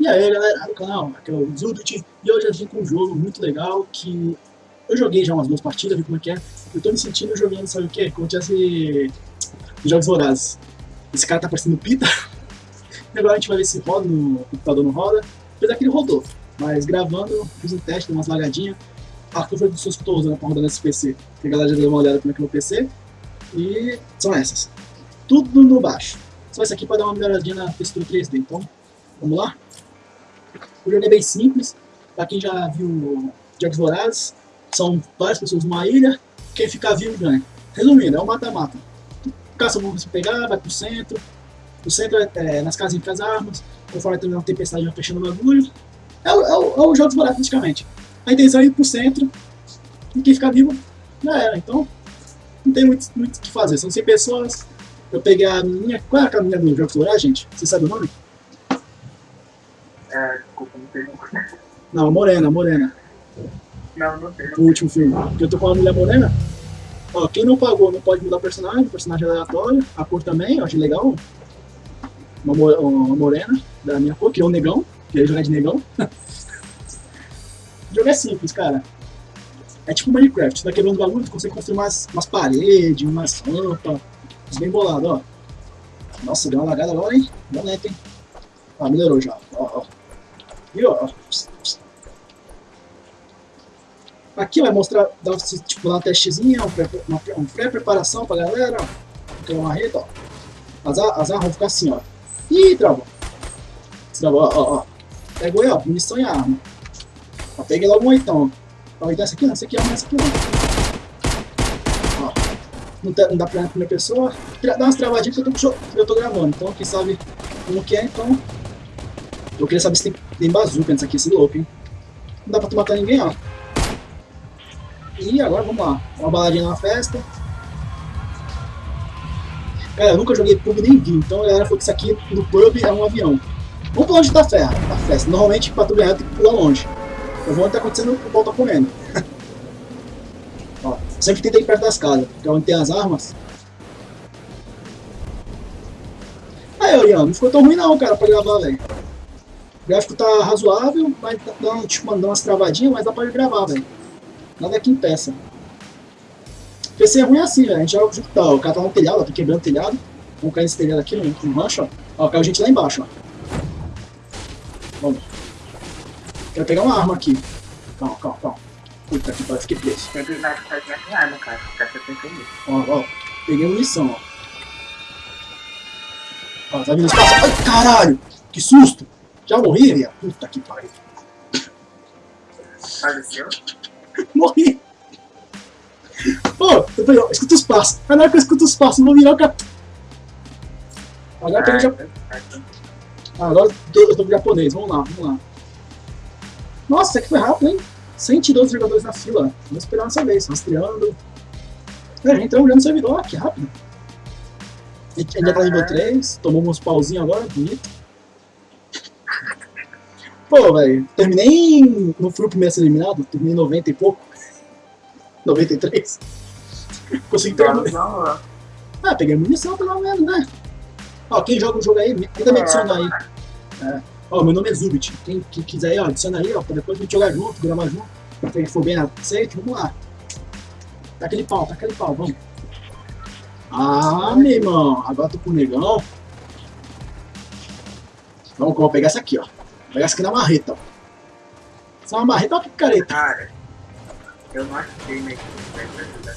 E aí galera do canal, aqui é o Zubit e hoje eu vim com um jogo muito legal que eu joguei já umas duas partidas, vi como é que é. Eu tô me sentindo jogando, sabe o que? Como tivesse jogos vorazes. Esse cara tá parecendo pita. E agora a gente vai ver se roda no computador não roda. Apesar que ele rodou, mas gravando, fiz um teste, dei umas lagadinhas. A curva de pessoas que eu tô usando pra rodar nesse PC. Que a galera já deu uma olhada como é que é o PC. E são essas. Tudo no baixo. Só isso aqui para dar uma melhoradinha na textura 3D. Então, vamos lá? O jogo é bem simples. Para quem já viu Jogos Vorazes, são várias pessoas numa ilha. Quem ficar vivo ganha. Resumindo, é um mata-mata. Caça o se pegar, vai pro centro. O centro é, é nas casas entre as armas. Conforme vai terminando a tempestade, vai fechando o bagulho. É, é, o, é o Jogos Vorazes praticamente. A intenção é ir pro centro. E quem ficar vivo, já era. Então, não tem muito o que fazer. São 100 pessoas. Eu peguei a minha. Qual é a caminha do Jogos Vorazes, gente? Você sabe o nome? É, desculpa, não sei. Não, Morena, Morena. Não, não sei. O último filme. Porque eu tô com uma mulher morena. Ó, quem não pagou não pode mudar o personagem, o personagem é aleatório. A cor também, eu achei legal. Uma, uma morena da minha cor, que é um negão. Queria jogar de negão. o jogo é simples, cara. É tipo Minecraft, você tá quebrando bagulho, tu consegue construir umas, umas paredes, umas rampas. Bem bolado, ó. Nossa, deu uma lagada agora, hein? Deu lento, hein? Ah, melhorou já. Ó, ó. E ó. Aqui vai mostrar, dar, tipo, dar um testezinho, uma, uma pré-preparação pra galera, ó. Aquela marreta, ó. As, as armas vão ficar assim, ó. Ih, travou. Travou, ó, ó. Pegou aí, ó, munição e arma. Ó, peguei logo um oitão. Ó, então essa aqui, essa aqui, ó, essa aqui, ó. ó. Não, não dá pra na primeira pessoa. Dá umas travadinhas que eu tô, eu tô gravando, então quem sabe como que é, então eu queria saber se tem, tem bazuca nesse aqui, esse louco, hein? Não dá pra tu matar ninguém, ó. E agora vamos lá. Uma baladinha na festa. Cara, eu nunca joguei pub nem vi, então a galera falou que isso aqui no pub é um avião. Vamos pra longe da ferra, da festa. Normalmente pra tu ganhar tem que pular longe. Eu vou onde tá acontecendo o pau tá comendo. ó, sempre tentei ir perto das casas, que é onde tem as armas. Aí, Oriano, não ficou tão ruim não, cara, pra gravar, velho. O gráfico tá razoável, mas dá, tipo, dá umas travadinhas, mas dá pra gravar, velho. Nada que impeça. PC é ruim assim, velho. A gente joga tá, o cara tá no telhado, ó, tá quebrando o telhado. Vamos cair nesse telhado aqui, no, no rancho, ó. Ó, caiu gente lá embaixo, ó. Vamos. Quero pegar uma arma aqui. Calma, calma, calma. Puta que pariu, fiquei preso. Tem que de arma, cara. Ficar. Ó, ó. Peguei munição, ó. Ó, tá vindo espaço. Ai, caralho! Que susto! Já morri, velho? Puta que pariu. Faleceu? Morri. Pô, eu falei, ó, escuta os passos. Na hora que eu escuto os passos, eu vou virar o cap... Agora eu tô já... Ah, agora eu tô, pro japonês. Vamos lá, vamos lá. Nossa, isso aqui foi rápido, hein? 112 jogadores na fila. Vamos esperar nossa vez, rastreando. É, entramos já no servidor, que rápido. A gente já tá nível 3, tomamos uns pauzinhos agora, bonito. Pô, velho, terminei. Não fui o primeiro a ser eliminado, terminei em 90 e pouco. 93. Consegui pegar. Não, Ah, peguei munição pelo menos, né? Ó, quem joga o jogo aí, ainda me adiciona aí. É. Ó, meu nome é Zubit. Quem, quem quiser aí, ó, adiciona aí, ó, pra depois a gente jogar junto, gravar junto. Gente for bem aceito, vamos lá. Tá aquele pau, tá aquele pau, vamos. Ah, meu irmão, agora tô com o negão. Vamos, vamos pegar essa aqui, ó. Essa aqui na marreta. Essa é uma marreta ou picareta? Cara, eu não achei minha equipe ajudar.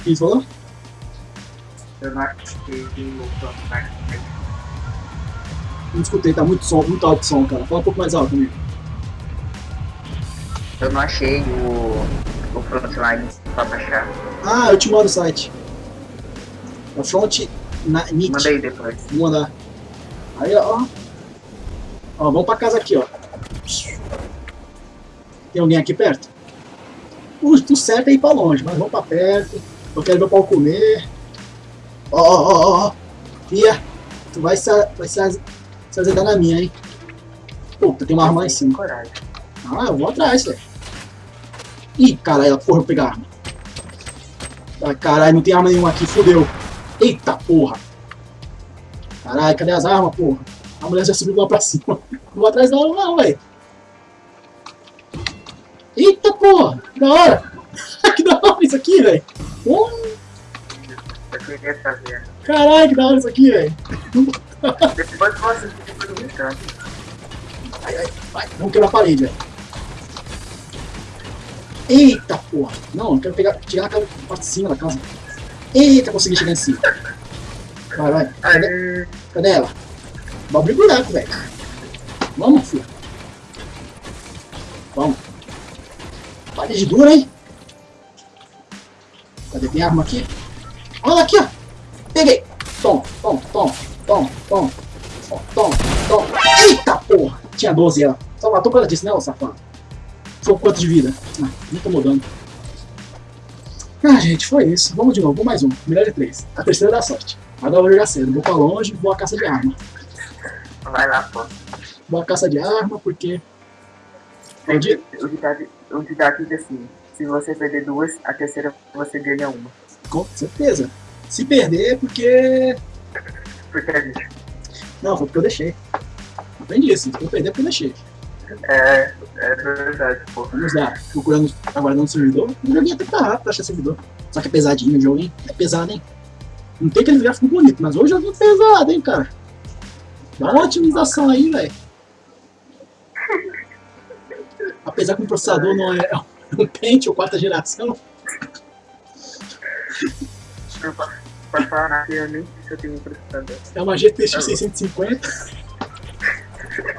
O que você falou? Eu não achei o Frontline. Não escutei, tá muito som, muito alto o som, cara. Fala um pouco mais alto comigo. Eu não achei o, o Frontline pra baixar. Ah, eu te mando o site. É Front na. Manda aí depois. Vou mandar. Aí, ó. Ó, vamos pra casa aqui, ó. Tem alguém aqui perto? O, o certo é ir pra longe, mas vamos pra perto. Eu quero meu pau comer. Ó, ó, ó, ó. Fia, tu vai se, vai se, se azedar na minha, hein? Puta, tem uma arma lá em cima. Ah, eu vou atrás, velho. Ih, caralho, porra, eu pegar arma. Ah, caralho, não tem arma nenhuma aqui, fodeu. Eita porra. Caralho, cadê as armas, porra? A mulher já subiu lá pra cima. Não vou atrás dela não, velho. Eita porra! Que da hora! que da hora isso aqui, velho! Caralho, que da hora isso aqui, velho! Depois você fica brincando. Ai, ai, vai, vamos quebrar a parede, velho. Eita porra! Não, eu quero pegar, tirar aquela parte de cima da casa. Eita, consegui chegar em cima. Vai, vai. Cadê, cadê ela? Abrir buraco, velho. Vamos, filho. Vamos. Parede dura, hein? Cadê? Tem arma aqui? Olha aqui, ó. Peguei. Tom, tom, tom, tom, tom. Tom, tom. Eita porra! Tinha 12 ela. Só matou por causa disso, né, ô safado? Ficou quanto de vida? Ah, não tô mudando. Ah, gente, foi isso. Vamos de novo, mais um. Melhor de três. A terceira dá sorte. Agora eu vou jogar cedo. Vou pra longe, vou à caça de arma. Vai lá, pô. À caça de arma porque. Onde? O ditado, o ditado diz assim: se você perder duas, a terceira você ganha uma. Com certeza. Se perder é porque. Porque é isso. Não, foi porque eu deixei. Aprendi isso. Se eu perder é porque eu deixei. É, é verdade, pô. Vamos lá. Procurando agora no servidor. O joguinho até tá rápido pra achar servidor. Só que é pesadinho o jogo, hein? É pesado, hein? Não tem aquele gráfico bonito, mas hoje o joguinho é pesado, hein, cara? Dá uma otimização aí, velho. Apesar que o processador não é um Pentium quarta geração, é uma GTX 650.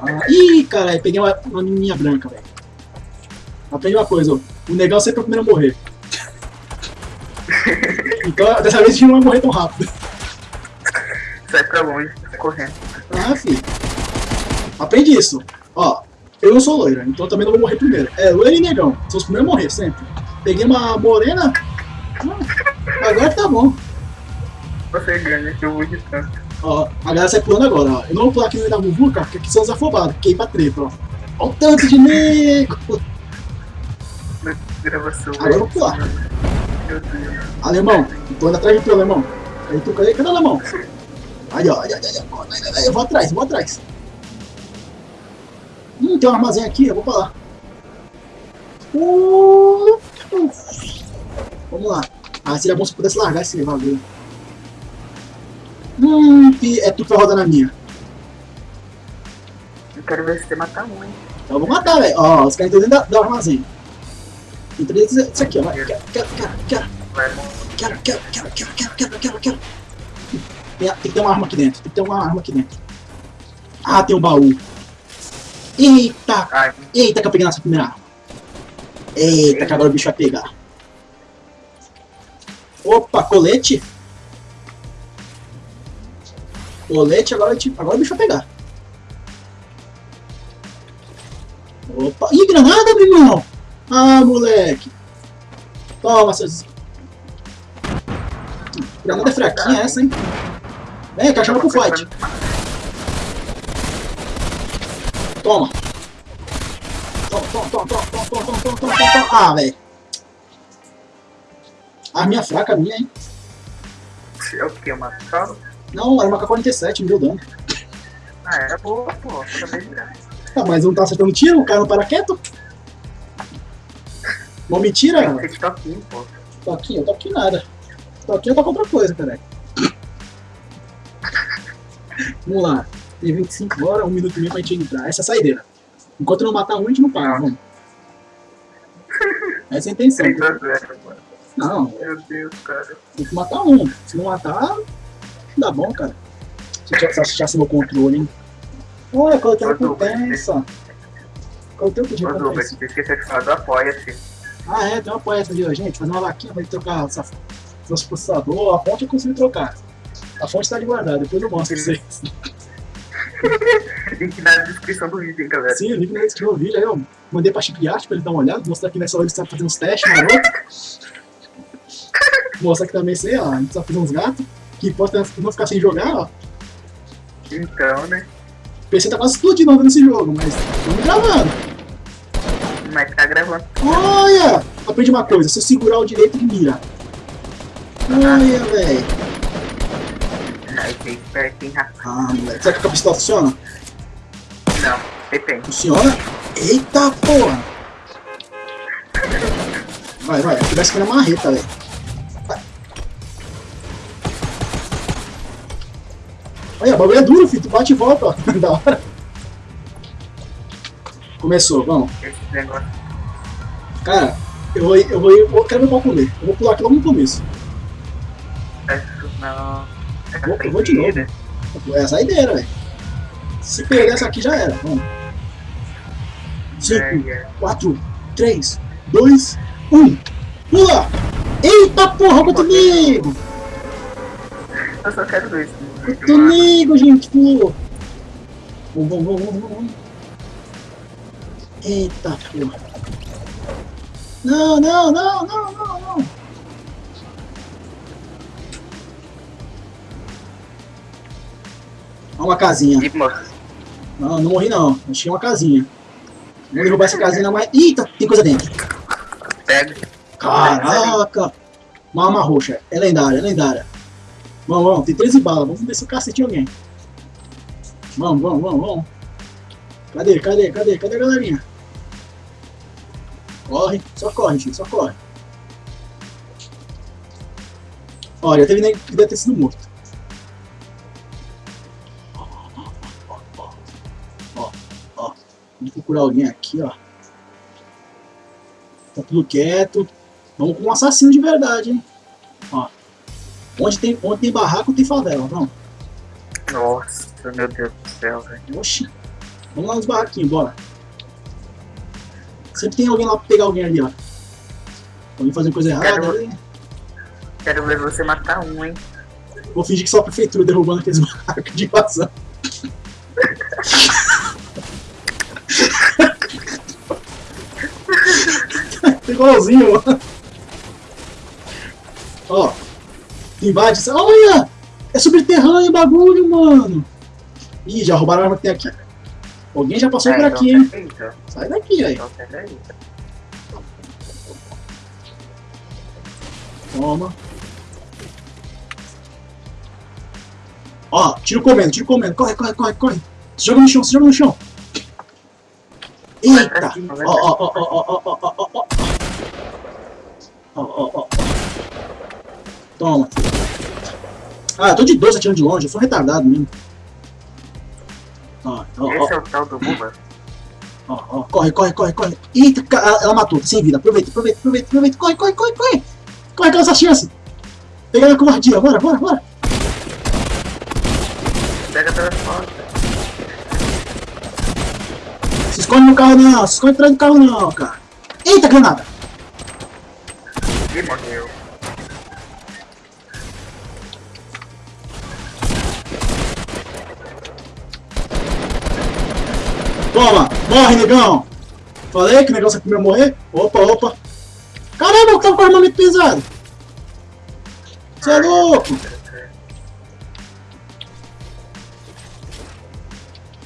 Ah, ih, caralho, peguei uma, uma menininha branca, velho. Aprendi uma coisa, ó. O negão sempre é o primeiro a morrer. Então, dessa vez a gente não vai morrer tão rápido. Sai pra longe, sai correndo. Ah, filho. Aprende isso. Ó, eu não sou loira, então também não vou morrer primeiro. É, loira e negão. São os primeiros a morrer, sempre. Peguei uma morena. ah, agora tá bom. Você ganha, que eu vou de tanto. Ó, a galera sai pulando agora, ó. Eu não vou pular aqui no meio da muvuca, porque aqui são os afobados, que ir pra treta, ó. Ó o tanto de nego! Gravação. Agora eu vou pular. Deus. Alemão, tô indo atrás de tu, alemão. Aí tu, cadê, cadê o alemão? Ó, aí, aí, aí, eu vou atrás, eu vou atrás. Hum, tem um armazém aqui, eu vou pra lá. Uh. Vamos lá. Ah, seria bom se pudesse largar esse bagulho. Hum, e é tu que vai rodar na minha. Eu quero ver se você mata um, hein? Então eu vou matar, velho. Ó, os caras estão dentro do armazém. Entra dentro disso aqui, ó. Quero, quero, quero. Quero, quero, quero, quero, quero, quero, quero, quero. Tem, tem que ter uma arma aqui dentro. Tem que ter uma arma aqui dentro. Ah, tem um baú. Eita! Ai, Eita, que eu peguei nossa primeira arma. Eita, que agora o bicho vai pegar. Opa, colete. Colete, agora, gente- agora o bicho vai pegar. Opa. Ih, granada, meu irmão! Ah, moleque. Toma, seus... Granada é fraquinha essa, hein? Vem, cá, chama pro fight. Toma. Toma, toma, toma, toma, toma, toma, toma, toma, toma, toma. Ah, velho. Arminha fraca minha, hein? É o que? Uma sala? Não, era uma K-47, me deu dano. Ah, era boa, pô. Também já. Ah, mas não tá acertando tiro, o cara não para quieto. Não me tira, que toquinho, pô. Toquinho, toquinho nada. Toquinho tá com outra coisa, cara. Vamos lá. Tem 25 horas, um minuto e meio pra gente entrar. Essa é a saideira. Enquanto não matar um, a gente não para, vamos. Essa é a intenção. 3 a 0, mano. Não, Meu Deus, cara. tem que matar um. Se não matar, não dá bom, cara. Se eu achasse meu controle, hein? Olha, coloquei a recompensa. Coloquei o que de recompensa. você esqueceu de falar do apoia-se. Ah, é, tem uma poeta ali, ó, gente. Fazer uma vaquinha pra gente trocar essa, nosso processador. A fonte eu consigo trocar. A fonte tá ali guardada, depois eu mostro pra vocês. Link na descrição do vídeo, hein, galera. Sim, link na descrição do vídeo aí, eu mandei pra Chip Art pra ele dar uma olhada, mostrar que nessa hora ele está fazendo uns testes maroto. mostrar que também sei, ó, a gente tá fazendo uns gatos. Que é não ficar sem jogar, ó. Então, né? O PC tá quase explodindo nesse jogo, mas estamos gravando. Mas tá gravando. Olha! Aprendi uma coisa, se eu segurar o direito, mira. Olha, velho. Aí tem esperto, hein, rapaz. Ah, moleque. Será que a pistola funciona? Não, depende. Funciona? Eita porra! Vai, vai, vai ser na marreta, velho. Vai. Olha, o bagulho é duro, filho. Tu bate e volta, ó. da hora. Começou, vamos. Cara, eu vou, eu vou, eu quero ver qual comer. Eu vou pular aqui logo no começo. Isso não. Vou- eu vou de novo. Essa é a ideia, velho. Se perder essa aqui já era. Vamos. 5, É, é. 4, 3, 2, 1. Pula! Eita porra, comigo! Eu só quero dois. Comigo, gente, pulou! Vamos, vamos, vamos, vamos, vamos. Eita porra. Não, não, não, não, não, não. Olha uma casinha. Não, não morri não. Achei uma casinha. Vou derrubar essa casinha na mais. Eita, tem coisa dentro. pega. Caraca! Uma arma roxa. É lendária, é lendária. Vamos, vamos. Tem 13 balas. Vamos ver se o cacete alguém. Vamos, vamos, vamos, vamos. Cadê, cadê, cadê, cadê a galerinha? Corre, só corre, filho, só corre. Olha, teve nem que deve ter sido morto. Procurar alguém aqui, ó. Tá tudo quieto. Vamos com um assassino de verdade, hein? Ó. Onde tem, onde tem barraco, tem favela, vamos. Nossa, meu Deus do céu, velho. Oxi. Vamos lá nos barraquinhos, bora. Sempre tem alguém lá pra pegar alguém ali, ó. Alguém fazendo coisa errada Quero- ali. Quero ver você matar um, hein? Vou fingir que só a prefeitura derrubando aqueles barracos de invasão. Igualzinho, mano. Ó. Invade. Olha! É subterrâneo o bagulho, mano. Ih, já roubaram a arma que tem aqui. Alguém já passou É, por então aqui, hein? Sai daqui, aí. Então. Toma. Ó, tiro comendo, tiro comendo. Corre, corre, corre, corre. Se joga no chão, se joga no chão. Eita! Ó, ó, ó, ó, ó, ó, ó, ó, ó. Ó, ó, ó. Toma. Ah, eu tô de 12 atirando de longe, eu sou retardado mesmo. Ó, ó, ó, Esse é o tal do Buba. ó, ó. Corre, corre, corre, corre. Eita, ela, matou, sem vida. Aproveita, aproveita, aproveita, aproveita. Corre, corre, corre, corre. Corre, aquela essa chance. Pegar minha covardia, bora, bora, bora. Pega pelas costas. Se esconde no carro não, se esconde atrás do carro não, cara. Eita, granada. Toma, morre, negão. Falei que o negócio é primeiro morrer. Opa, opa. Caramba, eu tava com armamento pesado. Você é louco.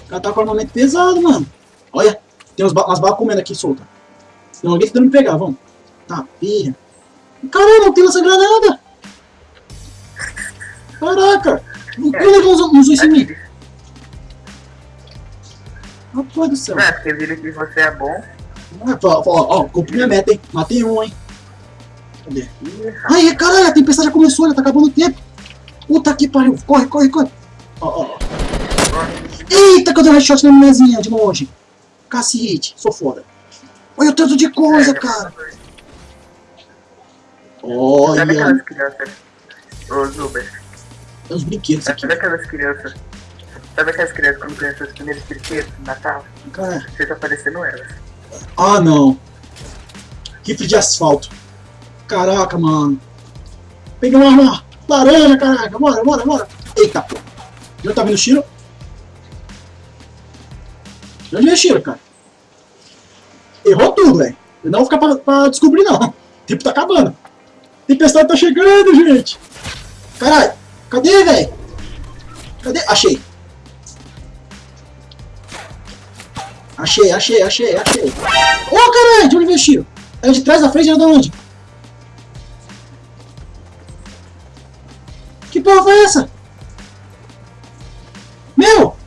O cara tá com armamento pesado, mano. Olha, tem uns ba umas balas comendo aqui solta. Tem alguém tentando me pegar, vamos. Tá, pirra. Caramba, não tem essa granada. Caraca. Por que o negão usou isso em mim? Aqui, Rapaz do céu. É porque viram que você é bom. Ah, Ó, ó, ó, cumpri minha meta, hein? Matei um, hein? Cadê? Ai, caralho, a tempestade já começou, já tá acabando o tempo. Puta que pariu. Corre, corre, corre. Ó, ó. Eita, que eu dei um headshot na mulherzinha de longe. Cacete, sou foda. Olha o tanto de coisa, É, cara. Sabe Olha, aquelas crianças? Os Uber. uns brinquedos aqui. Sabe aquelas crianças? Sabe aquelas crianças quando ganham seus primeiros brinquedos no Natal? Cara, Você tá parecendo elas. ah, não. Rifle de asfalto. Caraca, mano. Peguei uma arma laranja, caraca. Bora, bora, bora. Eita, pô. Onde tá vindo o tiro? Onde vem o tiro, cara? Errou tudo, velho. Eu não vou ficar pra, pra descobrir, não. O tempo tá acabando. Tempestade tá chegando, gente. Caralho. Cadê, velho? Cadê? Achei. Achei, achei, achei, achei. Ô, caralho, de onde veio o tiro? Era de trás da frente, era de onde? Que porra foi essa? Meu!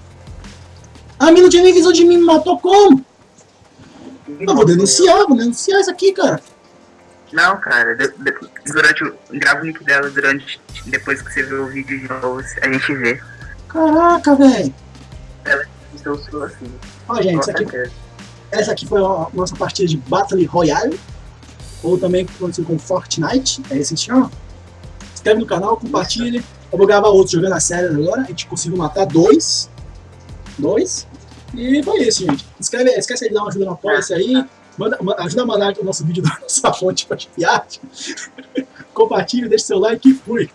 A mina não tinha nem visão de mim, me matou como? Eu vou denunciar, vou denunciar isso aqui, cara. Não, cara, de, de, durante o. Grava o nick dela durante. Depois que você vê o vídeo de novo, a gente vê. Caraca, velho. Então sou assim. Ó, gente, isso aqui, essa aqui foi a nossa partida de Battle Royale. Ou também conhecido como Fortnite, é esse que chama. Se inscreve no canal, compartilhe. Eu vou gravar outro jogando a série agora. A gente conseguiu matar dois. Dois. E foi isso, gente. Escreve, esquece de dar uma ajuda no apoia aí. Manda, ajuda a mandar o nosso vídeo da nossa fonte para de viagem. Compartilhe, deixe seu like e fui.